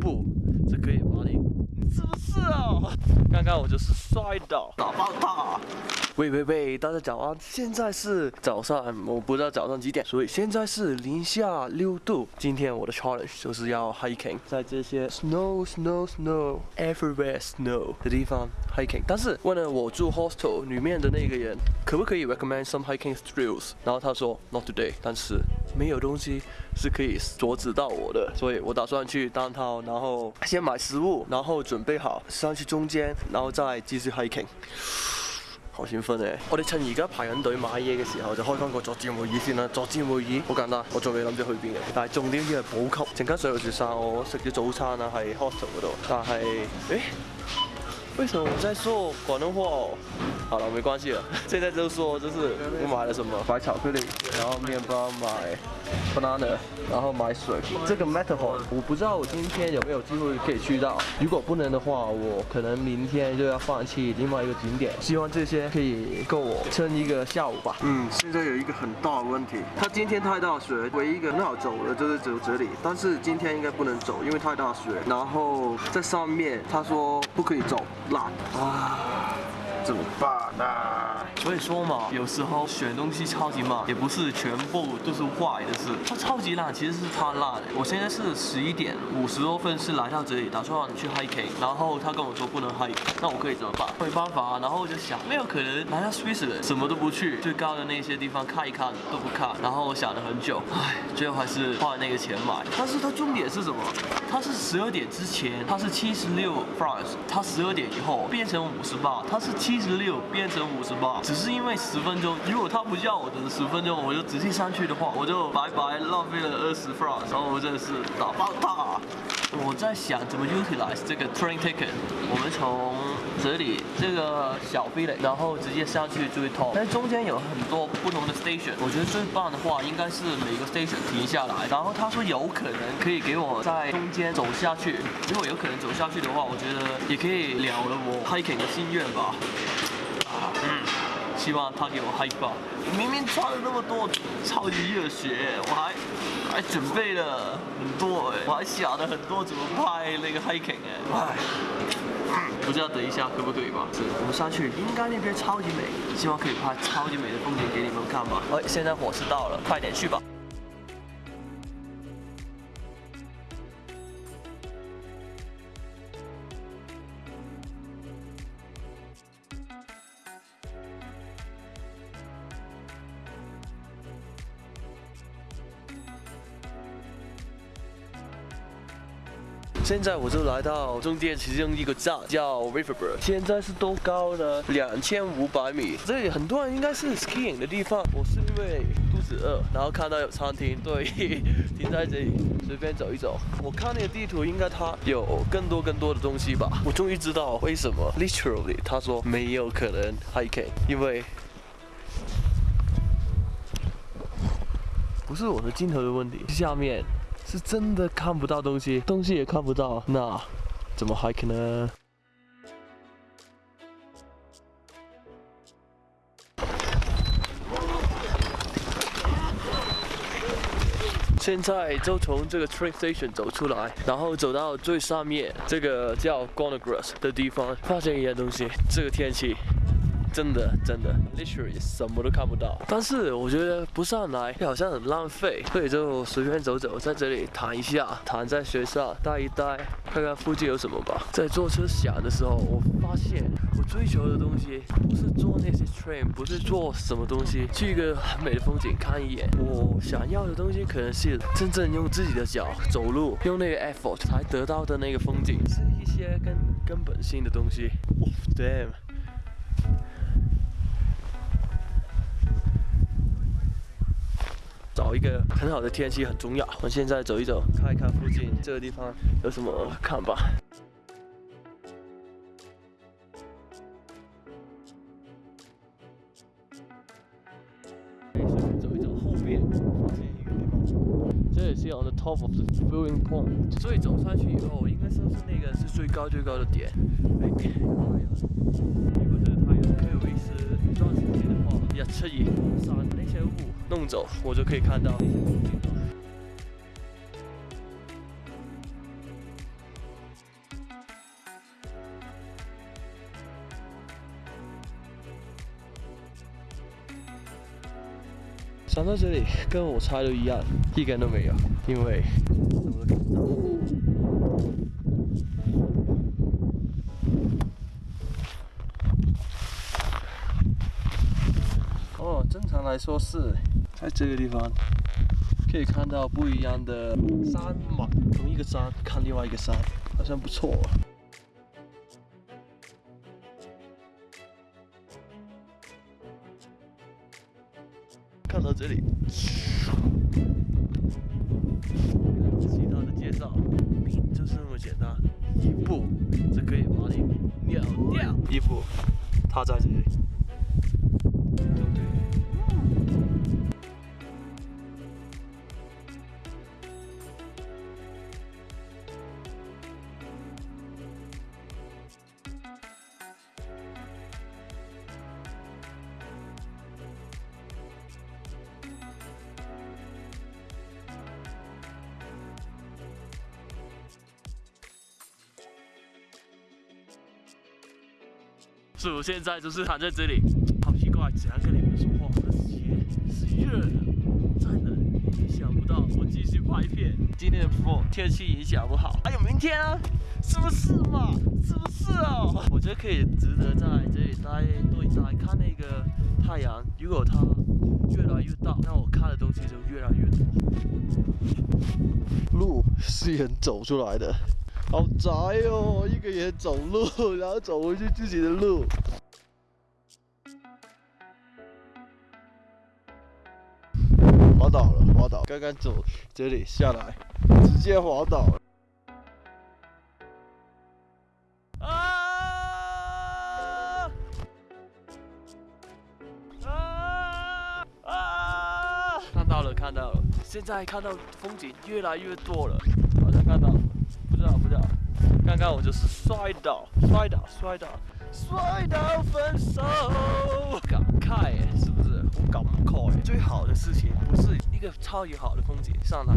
不，这可以帮你。你是不是哦？刚刚我就是摔倒，打爆他！喂喂喂，大家早安，现在是早上，我不知道早上几点，所以现在是零下六度。今天我的 challenge 就是要 hiking，在这些 snow snow snow everywhere snow 的地方 hiking。但是问了我住 hostel 里面的那个人，可不可以 recommend some hiking trails，然后他说 not today。但是。没有东西是可以阻止到我的，所以我打算去丹涛，然后先买食物，然后准备好上去中间，然后再继续 hiking。好兴奋诶！我哋趁而家排紧队买嘢嘅时候，就开翻个作战会议先啦。作战会议好简单，我仲未谂住去边嘅，但系重点要系补给。阵间上雪山，我食咗早餐啦，喺 hostel 嗰度。但系，诶。为什么我在说广东话？哦？好了，没关系了。现在就说，就是我买了什么，买巧克力，然后面包买 banana，然后买水。这个 m e t a p h o r 我不知道我今天有没有机会可以去到。如果不能的话，我可能明天就要放弃另外一个景点。希望这些可以够我撑一个下午吧。嗯，现在有一个很大的问题，它今天太大雪，唯一一个很好走的就是走这里，但是今天应该不能走，因为太大雪。然后在上面，他说不可以走。辣啊！所以说嘛，有时候选东西超级慢，也不是全部都是坏的事。它超级烂，其实是它烂。我现在是十一点五十多分是来到这里，打算去 h i k g 然后他跟我说不能 hike，那我可以怎么办？没办法然后我就想，没有可能来到 Switzerland，什么都不去，最高的那些地方看一看都不看。然后我想了很久，唉，最后还是花了那个钱买。但是它重点是什么？它是十二点之前，它是七十六 francs，它十二点以后变成五十八，它是七。十六变成五十八，只是因为十分钟。如果他不叫我等十分钟，我就直接上去的话，我就白白浪费了二十分。然后我真的是打爆他。我在想怎么 utilize 这个 train ticket。我们从这里这个小壁垒，然后直接上去追 top。但中间有很多不同的 station，我觉得最棒的话应该是每个 station 停下来。然后他说有可能可以给我在中间走下去，如果有可能走下去的话，我觉得也可以了了我 hiking 的心愿吧。希望他给我 hike 吧！明明穿了那么多，超级热血，我还还准备了很多哎，我还想了很多怎么拍那个 hiking 哎，哎，不知道等一下可不以吧？我们上去，应该那边超级美，希望可以拍超级美的风景给你们看吧。哎，现在火车到了，快点去吧。现在我就来到中间其中一个站，叫 r i v e r b e r d 现在是多高呢？两千五百米。这里很多人应该是 skiing 的地方。我是因为肚子饿，然后看到有餐厅，对，停在这里随便走一走。我看那个地图，应该它有更多更多的东西吧。我终于知道为什么 literally 他说没有可能 hiking，因为不是我的镜头的问题。下面。是真的看不到东西，东西也看不到，那怎么 hike 呢？现在就从这个 train station 走出来，然后走到最上面这个叫 g o n a g r a s 的地方，发现一样东西。这个天气。真的真的，literally 什么都看不到。但是我觉得不上来好像很浪费，所以就随便走走，在这里躺一下，躺在学校待一待，看看附近有什么吧。在坐车想的时候，我发现我追求的东西不是坐那些 train，不是坐什么东西去一个很美的风景看一眼。我想要的东西可能是真正用自己的脚走路，用那个 effort 才得到的那个风景，是一些根根本性的东西。Oh damn！找一个很好的天气很重要。我们现在走一走，看一看附近这个地方有什么看吧。所以走上去以后，应该说是那个是最高最高的点。如果这个太阳可有维持一段时间的话，也彻底把那些雾弄走，我就可以看到。想到这里跟我猜的一样，一根都没有。因为哦，正常来说是在这个地方可以看到不一样的山嘛，同一个山看另外一个山，好像不错。这里，其他的介绍就是那么简单，一步就可以把你秒掉，一步他在这里。是我现在就是躺在这里，好奇怪，只能跟你们说话。我的鞋是热的，真的。想不到我继续拍片，今天的风天气影响不好。还有明天啊，是不是嘛？是不是哦？我觉得可以值得在这里待多一待，看那个太阳。如果它越来越大，那我看的东西就越来越多。路是人走出来的。好宅哦，一个人走路，然后走回去自己的路。滑倒了，滑倒！刚刚走这里下来，直接滑倒了。啊啊啊！看到了，看到了！现在看到风景越来越多了，好像看到。了。刚刚我就是摔倒，摔倒，摔倒，摔倒，分手，感慨，是不是？我感慨，最好的事情不是一个超级好的风景上来，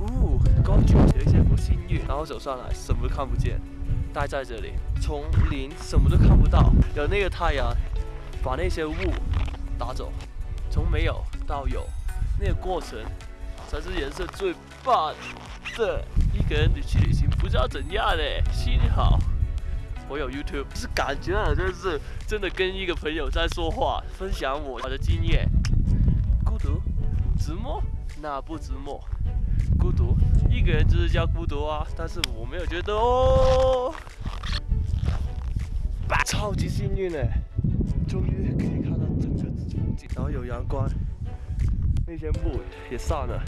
呜，刚起了一些不幸运，然后走上来什么都看不见，待在这里，丛林什么都看不到，有那个太阳把那些雾打走，从没有到有，那个过程才是人生最棒的一个人的旅行。不知道怎样嘞，幸好我有 YouTube，是感觉好像是真的跟一个朋友在说话，分享我的经验。孤独？寂寞？那不寂寞。孤独，一个人就是叫孤独啊，但是我没有觉得哦。超级幸运嘞，终于可以看到整个风景，后有阳光。那些雾也散了。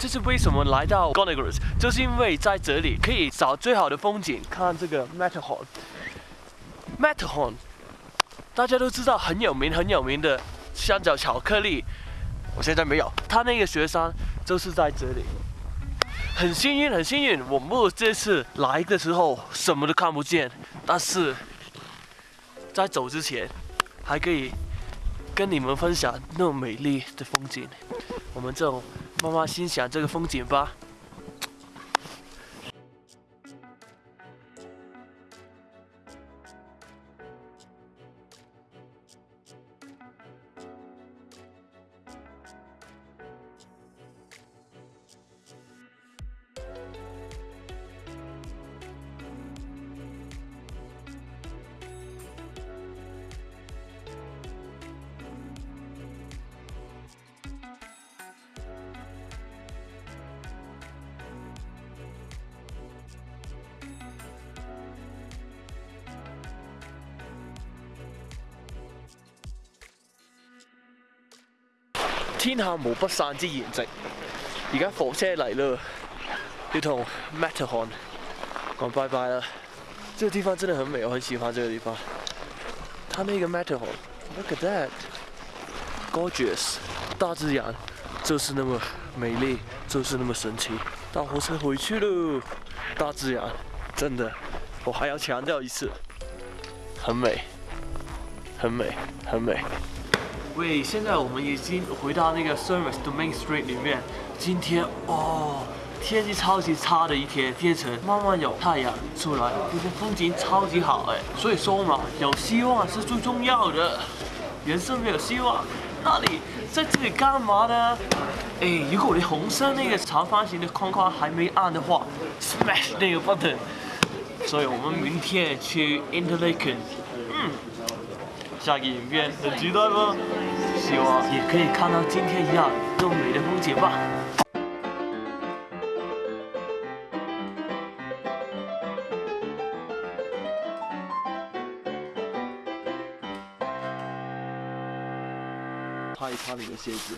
这是为什么来到 g o n a g r o s 就是因为在这里可以找最好的风景，看这个 Matterhorn。Matterhorn，大家都知道很有名，很有名的香蕉巧克力。我现在没有，他那个雪山就是在这里。很幸运，很幸运，我们这次来的时候什么都看不见，但是在走之前还可以跟你们分享那么美丽的风景。我们这种。妈妈欣赏这个风景吧。天下無不散之筵席，而家火車嚟啦，要同 Matterhorn 講拜拜 e 啦。這個地方真的很美，我很喜歡這個地方。它那呢個 Matterhorn，look at that，gorgeous！大自然就是那麼美麗，就是那麼神奇。搭火車回去咯，大自然真的，我還要強調一次，很美，很美，很美。喂，现在我们已经回到那个 Service to Main Street 里面。今天哦，天气超级差的一天，天城慢慢有太阳出来，今天风景超级好哎。所以说嘛，有希望是最重要的，人生没有希望。那你在这里干嘛呢？哎，如果你红色那个长方形的框框还没按的话，smash 那个 button。所以，我们明天去 Interlake。n 嗯。下个影片很期待吗？希望也可以看到今天一样优美的风景吧。擦一擦你的鞋子。